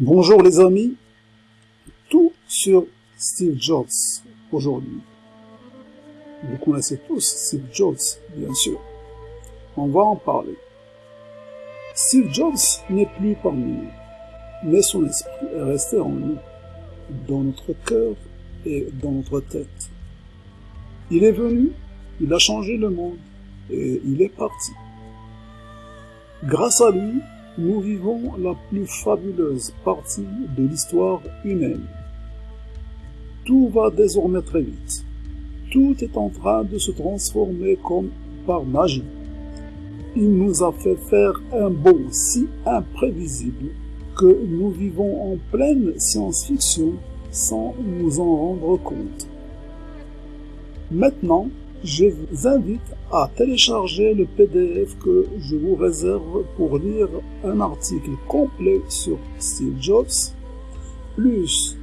Bonjour les amis, tout sur Steve Jobs aujourd'hui. Vous connaissez tous Steve Jobs, bien sûr. On va en parler. Steve Jobs n'est plus parmi nous, mais son esprit est resté en nous, dans notre cœur et dans notre tête. Il est venu, il a changé le monde et il est parti. Grâce à lui, nous vivons la plus fabuleuse partie de l'histoire humaine. Tout va désormais très vite. Tout est en train de se transformer comme par magie. Il nous a fait faire un bond si imprévisible que nous vivons en pleine science-fiction sans nous en rendre compte. Maintenant, je vous invite à télécharger le PDF que je vous réserve pour lire un article complet sur Steve Jobs, plus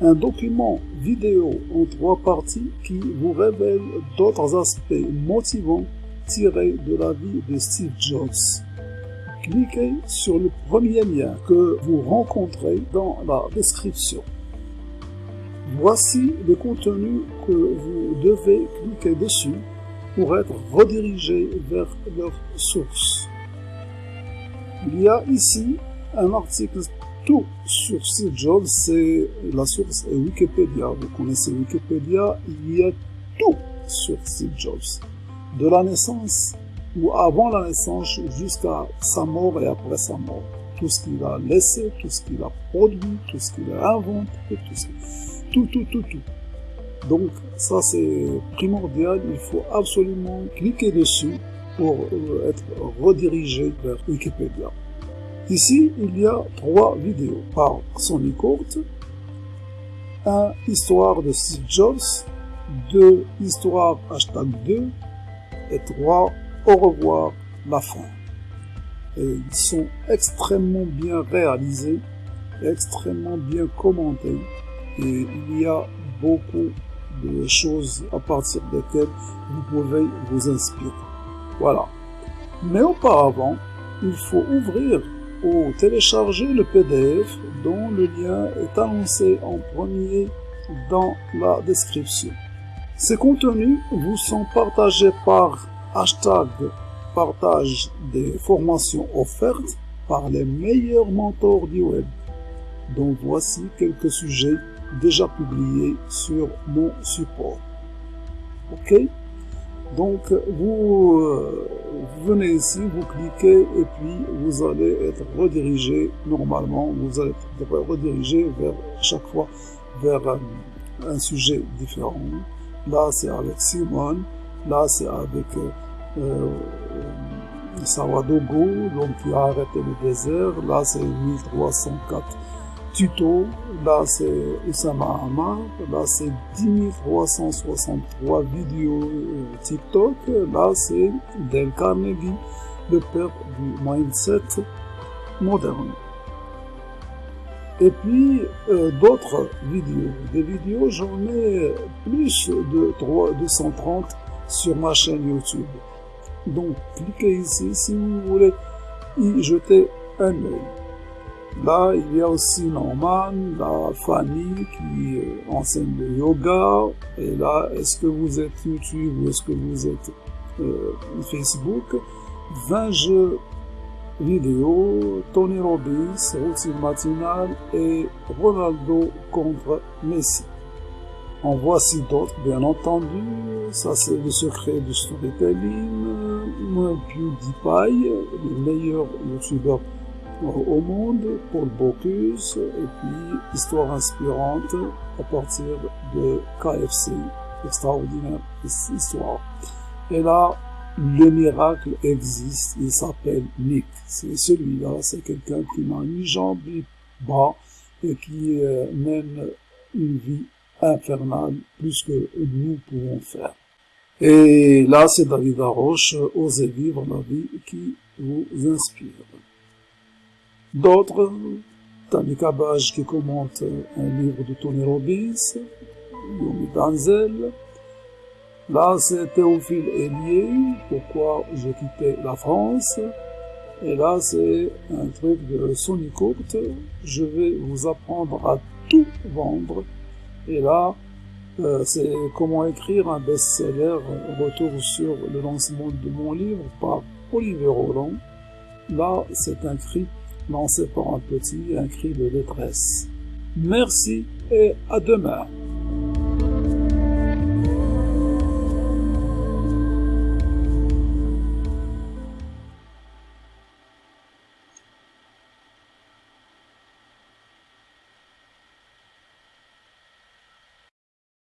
un document vidéo en trois parties qui vous révèle d'autres aspects motivants tirés de la vie de Steve Jobs. Cliquez sur le premier lien que vous rencontrez dans la description. Voici le contenu que vous devez cliquer dessus pour être redirigé vers leur source. Il y a ici un article tout sur Steve Jobs, c'est la source est Wikipédia. Vous connaissez Wikipédia, il y a tout sur Steve Jobs. De la naissance ou avant la naissance jusqu'à sa mort et après sa mort. Tout ce qu'il a laissé, tout ce qu'il a produit, tout ce qu'il a inventé, tout ce tout, tout, tout, tout. Donc ça c'est primordial, il faut absolument cliquer dessus pour euh, être redirigé vers Wikipédia. Ici, il y a trois vidéos par Sony Court, un histoire de Steve Jobs, deux histoire hashtag 2 et trois au revoir la fin. Ils sont extrêmement bien réalisés, extrêmement bien commentés et il y a beaucoup de choses à partir desquelles vous pouvez vous inspirer. Voilà. Mais auparavant, il faut ouvrir ou télécharger le PDF dont le lien est annoncé en premier dans la description. Ces contenus vous sont partagés par hashtag partage des formations offertes par les meilleurs mentors du web. Donc voici quelques sujets déjà publié sur mon support. Ok? Donc vous, euh, venez ici, vous cliquez et puis vous allez être redirigé normalement, vous allez être redirigé vers chaque fois vers un, sujet différent. Là c'est avec Simon, là c'est avec euh, euh Sawadogo, donc qui a arrêté le désert, là c'est 1304 tuto, là c'est Oussama Hamar, là c'est 10 363 vidéos euh, TikTok, là c'est Del Carnegie, le père du mindset moderne. Et puis euh, d'autres vidéos. Des vidéos, j'en ai plus de 3, 230 sur ma chaîne YouTube. Donc cliquez ici si vous voulez y jeter un œil. Là, il y a aussi Norman, la famille qui euh, enseigne le yoga. Et là, est-ce que vous êtes YouTube ou est-ce que vous êtes euh, Facebook? 20 jeux vidéo, Tony Robbins, routine matinale et Ronaldo contre Messi. En voici d'autres, bien entendu. Ça, c'est le secret du storytelling. PewDiePie, le meilleur youtubeur au monde, Paul Bocuse, et puis Histoire inspirante à partir de KFC, extraordinaire histoire. Et là, le miracle existe, il s'appelle Nick. C'est celui-là, c'est quelqu'un qui n'a ni jambes ni bras et qui euh, mène une vie infernale plus que nous pouvons faire. Et là, c'est David Arroche, Osez vivre la vie qui vous inspire. D'autres, Tami Kabaj qui commente un livre de Tony Robbins, Yomi Danzel. Là, c'est Théophile Hélier, Pourquoi j'ai quitté la France. Et là, c'est un truc de Sony Je vais vous apprendre à tout vendre. Et là, euh, c'est comment écrire un best-seller, retour sur le lancement de mon livre par Olivier Roland. Là, c'est un cri lancé par un petit, un cri de détresse. Merci et à demain.